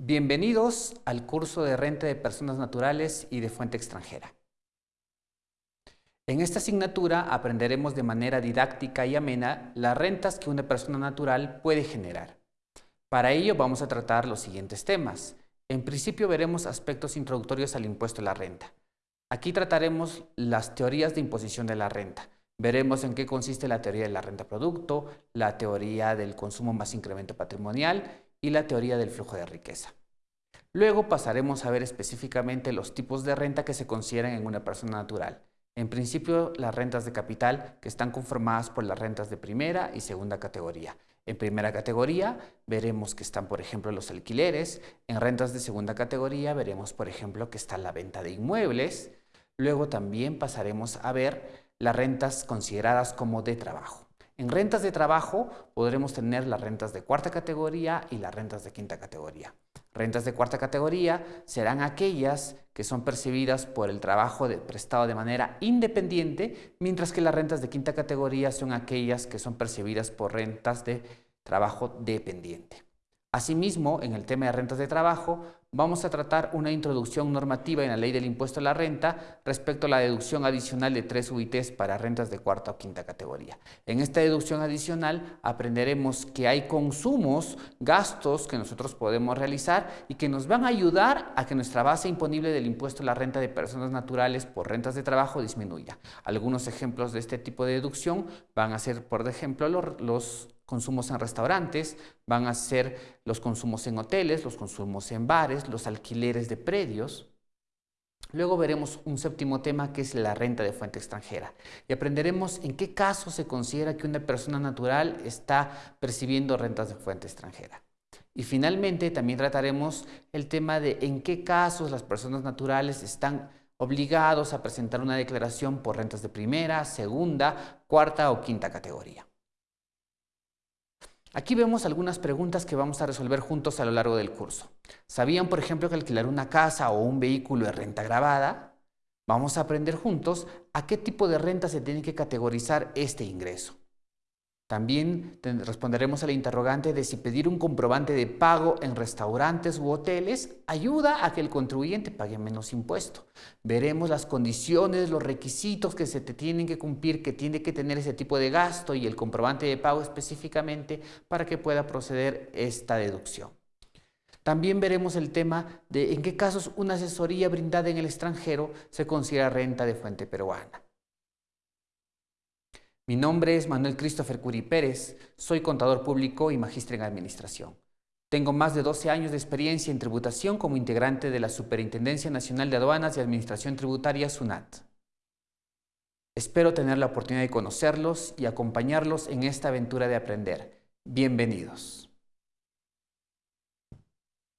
Bienvenidos al curso de renta de personas naturales y de fuente extranjera. En esta asignatura aprenderemos de manera didáctica y amena las rentas que una persona natural puede generar. Para ello vamos a tratar los siguientes temas. En principio veremos aspectos introductorios al impuesto a la renta. Aquí trataremos las teorías de imposición de la renta. Veremos en qué consiste la teoría de la renta producto, la teoría del consumo más incremento patrimonial y la teoría del flujo de riqueza. Luego pasaremos a ver específicamente los tipos de renta que se consideran en una persona natural. En principio, las rentas de capital que están conformadas por las rentas de primera y segunda categoría. En primera categoría veremos que están, por ejemplo, los alquileres. En rentas de segunda categoría veremos, por ejemplo, que está la venta de inmuebles. Luego también pasaremos a ver las rentas consideradas como de trabajo. En rentas de trabajo podremos tener las rentas de cuarta categoría y las rentas de quinta categoría. Rentas de cuarta categoría serán aquellas que son percibidas por el trabajo prestado de manera independiente, mientras que las rentas de quinta categoría son aquellas que son percibidas por rentas de trabajo dependiente. Asimismo, en el tema de rentas de trabajo, vamos a tratar una introducción normativa en la ley del impuesto a la renta respecto a la deducción adicional de tres UITs para rentas de cuarta o quinta categoría. En esta deducción adicional aprenderemos que hay consumos, gastos que nosotros podemos realizar y que nos van a ayudar a que nuestra base imponible del impuesto a la renta de personas naturales por rentas de trabajo disminuya. Algunos ejemplos de este tipo de deducción van a ser, por ejemplo, los, consumos en restaurantes, van a ser los consumos en hoteles, los consumos en bares, los alquileres de predios. Luego veremos un séptimo tema que es la renta de fuente extranjera y aprenderemos en qué casos se considera que una persona natural está percibiendo rentas de fuente extranjera. Y finalmente también trataremos el tema de en qué casos las personas naturales están obligados a presentar una declaración por rentas de primera, segunda, cuarta o quinta categoría. Aquí vemos algunas preguntas que vamos a resolver juntos a lo largo del curso. ¿Sabían, por ejemplo, que alquilar una casa o un vehículo es renta grabada? Vamos a aprender juntos a qué tipo de renta se tiene que categorizar este ingreso. También responderemos al interrogante de si pedir un comprobante de pago en restaurantes u hoteles ayuda a que el contribuyente pague menos impuesto. Veremos las condiciones, los requisitos que se te tienen que cumplir, que tiene que tener ese tipo de gasto y el comprobante de pago específicamente para que pueda proceder esta deducción. También veremos el tema de en qué casos una asesoría brindada en el extranjero se considera renta de fuente peruana. Mi nombre es Manuel Christopher Curi Pérez, soy contador público y magíster en administración. Tengo más de 12 años de experiencia en tributación como integrante de la Superintendencia Nacional de Aduanas y Administración Tributaria SUNAT. Espero tener la oportunidad de conocerlos y acompañarlos en esta aventura de aprender. Bienvenidos.